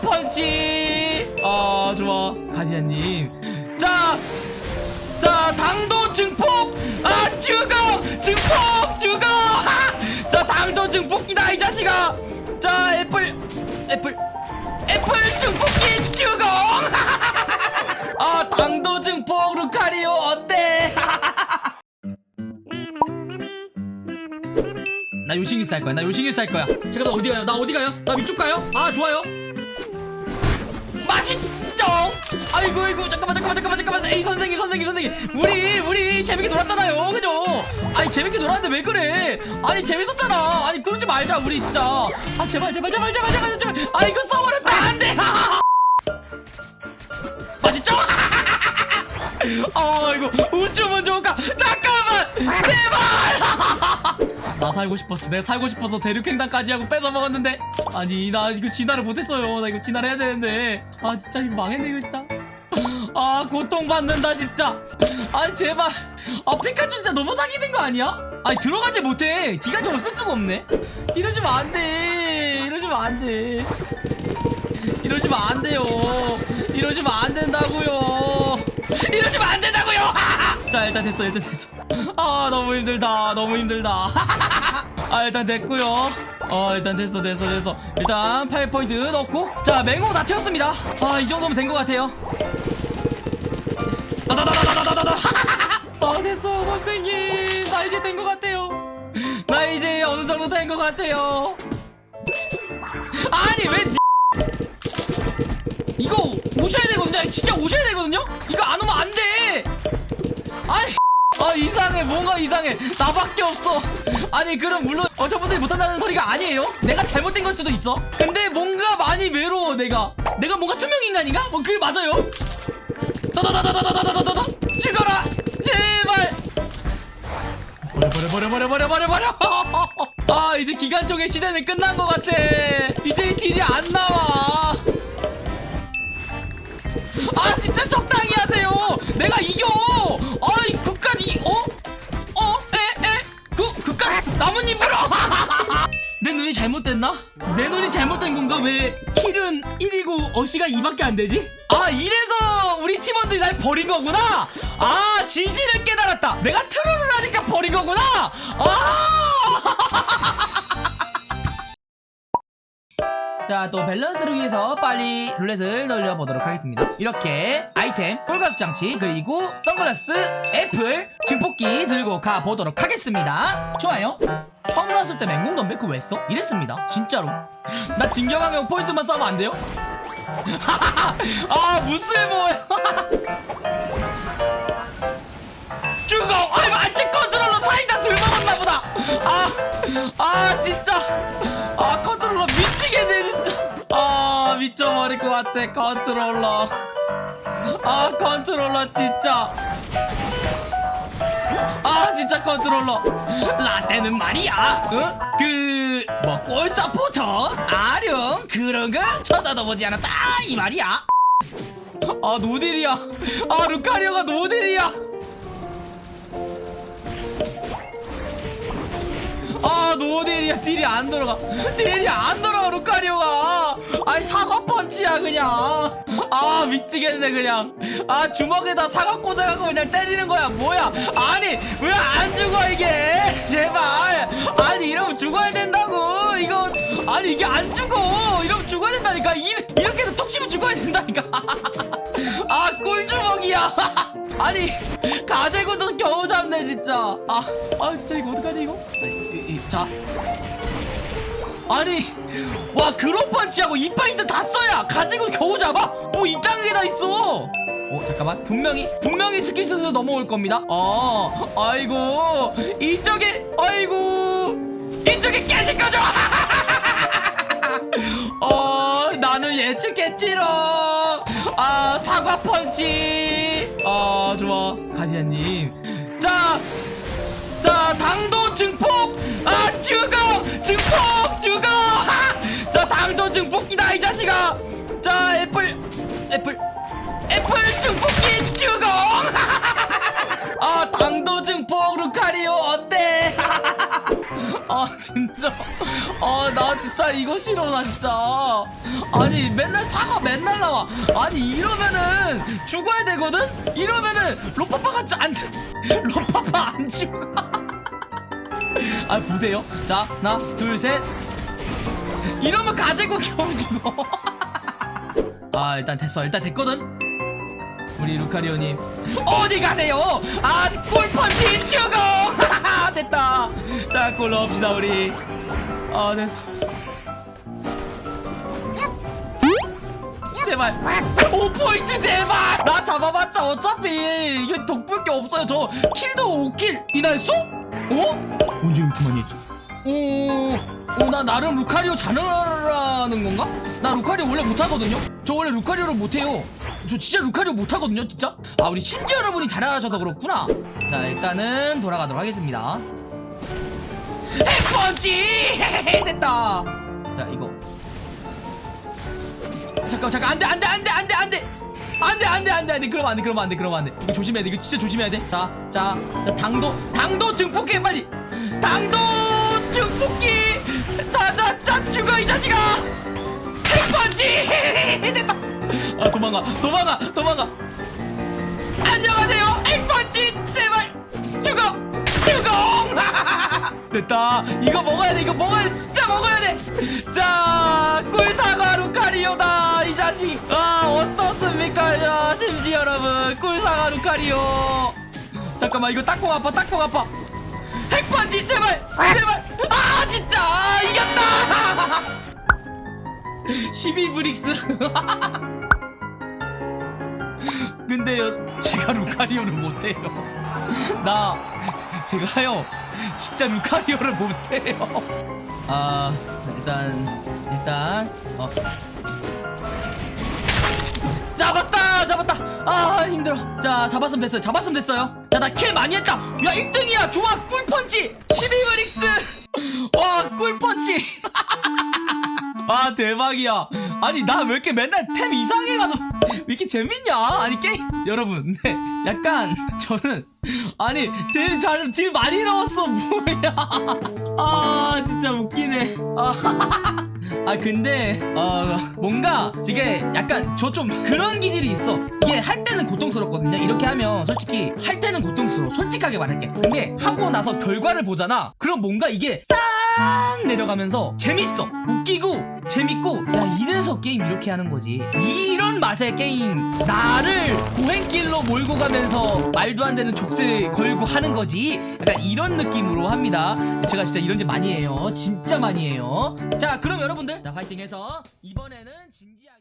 펀치! 아 좋아. 가디안님. 자, 자 당도 증폭! 아 죽어! 증폭! 죽어! 하! 자 당도 증폭기다 이 자식아. 자 apple apple apple 증폭기 죽어! 아 당도 증폭 루카리오 어때? 나 요싱일스 할 거야 나 요싱일스 할 거야. 제가 나 어디 가요? 나 어디 가요? 나 위쪽 가요? 아 좋아요 맛있죠 아이고 아이고 잠깐만 잠깐만 잠깐만 잠깐만. 에이 선생님 선생님 선생님. 우리 우리 재밌게 놀았잖아요. 그죠? 아니 재밌게 놀았는데 왜 그래? 아니 재밌었잖아. 아니 그러지 말자 우리 진짜. 아 제발 제발 제발 제발 제발 제발. 아 이거 써버렸다. 안돼. 맛있죠 아 이거 우주문 좋을까? 잠깐만! 제발 나 살고 싶었어. 내가 살고 싶어서 대륙횡단까지 하고 뺏어 먹었는데. 아니 나 이거 진화를 못했어요. 나 이거 진화를 해야 되는데. 아 진짜 이거 망했네 이거 진짜. 아 고통받는다 진짜. 아니 제발. 아 피카츄 진짜 너무 사기는 거 아니야? 아니 들어가지 못해. 기관총을 쓸 수가 없네. 이러시면 안돼. 이러시면 안돼. 이러시면 안 돼요. 이러시면 안 된다고요 일단 됐어 일단 됐어. 아 너무 힘들다 너무 힘들다. 아 일단 됐고요. 어 일단 됐어 됐어 됐어. 일단 8포인트 넣고. 자 맹호 다 채웠습니다. 아 이 정도면 된 것 같아요. 아 됐어 선생님. 나 이제 된 것 같아요. 나 이제 어느 정도 된 것 같아요. 아니 왜 이거 오셔야 되거든요. 진짜 오셔야 되거든요? 이거 안 오면 안돼 아니 아 이상해 뭔가 이상해 나밖에 없어 아니 그럼 물론 어 저분들이 못한다는 소리가 아니에요 내가 잘못된 걸 수도 있어 근데 뭔가 많이 외로워 내가 내가 뭔가 투명인간인가? 뭐 그게 맞아요 다다다다다다다다다다 죽어라 제발 버려 버려 버려 버려 버려 버려 버려 아 이제 기관총의 시대는 끝난 것 같아 이제 딜이 안 나와 아 진짜 적당히 하세요 내가 이겨 눈이 잘못됐나? 내 눈이 잘못된 건가? 왜 킬은 1이고 어시가 2밖에 안 되지? 아 이래서 우리 팀원들이 날 버린 거구나 아 진실을 깨달았다 내가 트롤을 하니까 버린 거구나 아 자, 또 밸런스를 위해서 빨리 룰렛을 돌려보도록 하겠습니다. 이렇게 아이템, 홀갑장치, 그리고 선글라스, 애플, 증폭기 들고 가보도록 하겠습니다. 좋아요. 처음 나왔을 때 맹공 덤벨 그거 왜 써? 이랬습니다. 진짜로. 나 진경항용 포인트만 싸면 안 돼요? 아, 무술모야. 죽어! 아이, 마치 컨트롤러 사이다 들먹었나 보다! 아, 아, 진짜. 아, 컨트롤러 미치겠네, 진짜. 아, 미쳐버릴 것 같아, 컨트롤러. 아, 컨트롤러, 진짜. 아, 진짜 컨트롤러. 라떼는 말이야, 응? 그, 뭐, 골 서포터? 아령? 그런 거 쳐다도 보지 않았다, 이 말이야. 아, 노딜이야. 아, 루카리오가 노딜이야. 노딜이야. 딜이 안 들어가. 딜이 안 들어가 루카리오가. 아니 사과 펀치야 그냥. 아 미치겠네 그냥. 아 주먹에다 사과 꽂아갖고 그냥 때리는 거야. 뭐야? 아니 왜 안 죽어 이게? 제발. 아니 이러면 죽어야 된다고. 이거 아니 이게 안 죽어. 이러면 죽어야 된다니까. 이, 이렇게 해서 톡 치면 죽어야 된다니까. 아 꿀주먹이야. 아니 가재구도 겨우 잡네 진짜. 아, 아 진짜 이거 어떡하지 이거 아니, 이, 이, 자. 아니 와 그런 펀치하고 이 파이트 다 써야 가지고 겨우 잡아? 뭐 이딴 게 다 있어. 어 잠깐만. 분명히 분명히 스킬스에서 넘어올 겁니다. 어 아이고. 이쪽에 아이고. 이쪽에 깨질 거죠? 어 나는 예측했지롱. 아 사과 펀치. 아 좋아. 가디안님. 자 자 당도 증폭! 아 죽어! 증폭! 죽어! 하! 자 당도 증폭기다 이 자식아! 자 apple apple apple 증폭기 죽어! 아 당도 증폭 루카리오 어때? 아 아 진짜. 아 나 진짜 이거 싫어 나 진짜. 아니 맨날 사과 맨날 나와. 아니 이러면은 죽어야 되거든? 이러면은 로파파가 안 로파파 안 죽어 아 보세요? 자 하나 둘 셋. 이러면 가재고 겨우 죽어. 아 일단 됐어. 일단 됐거든. 우리 루카리오님. 어디 가세요? 아직 골펀치 죽어! 됐다. 자골 넣읍시다 우리. 아 됐어. 제발. 5포인트 제발! 나 잡아봤자 어차피 이게 덕볼 게 없어요. 저 킬도 5킬이나 했어? 어? 언제 이렇게 많이 했지? 오, 오, 나 나름 루카리오 잘하라는 건가? 나 루카리오 원래 못하거든요? 저 원래 루카리오를 못해요. 저 진짜 루카리오 못하거든요, 진짜? 아, 우리 심지어 여러분이 잘하셔서 그렇구나. 자, 일단은 돌아가도록 하겠습니다. 핵펀치! 됐다. 자, 이거. 잠깐, 잠깐, 안 돼, 안 돼, 안 돼, 안 돼, 안 돼! 안 돼, 안 돼, 안 돼, 안 돼. 그러면 안 돼, 그러면 안 돼, 그러면 안 돼. 이거 조심해야 돼, 이거 진짜 조심해야 돼. 자, 자, 자, 당도, 당도 증폭해, 빨리! 당도 증폭기! 자, 자, 자, 죽어, 이 자식아! 핵펀치! 됐다! 아, 도망가, 도망가, 도망가! 안녕하세요, 핵펀치! 제발! 죽어! 죽어! 됐다. 이거 먹어야 돼, 이거 먹어야 돼, 진짜 먹어야 돼! 자, 꿀사과 루카리오다, 이 자식! 아, 어떻습니까, 야, 심지 여러분. 꿀사과 루카리오. 잠깐만, 이거 딱콩 아파, 딱콩 아파. 핵펀치 제발 제발 아 진짜 아, 이겼다 12브릭스 근데 요 제가 루카리오를 못해요 나 제가요 진짜 루카리오를 못해요. 아 일단 일단 어. 잡았다! 잡았다! 아 힘들어. 자 잡았으면 됐어요. 잡았으면 됐어요. 자 나 킬 많이 했다. 야 1등이야. 좋아. 꿀펀치. 12브릭스. 와 꿀펀치. 아 대박이야. 아니 나 왜 이렇게 맨날 템 이상해가도 왜 이렇게 재밌냐? 아니 게임 여러분. 네 약간 저는 아니 딜, 잘, 딜 많이 넣었어. 뭐야. 아 진짜 웃기네. 아, 아 근데 어 뭔가 이게 약간 저 좀 그런 기질이 있어. 이게 할 때는 고통스럽거든요. 이렇게 하면 솔직히 할 때는 고통스러워. 솔직하게 말할게. 근데 하고 나서 결과를 보잖아. 그럼 뭔가 이게 싹 내려가면서 재밌어 웃기고 재밌고. 야 이래서 게임 이렇게 하는 거지. 이런 맛의 게임. 나를 고행길로 몰고 가면서 말도 안 되는 족쇄 걸고 하는 거지. 약간 이런 느낌으로 합니다. 제가 진짜 이런 짓 많이 해요. 진짜 많이 해요. 자 그럼 여러분들. 자 파이팅 해서. 이번에는 진지하게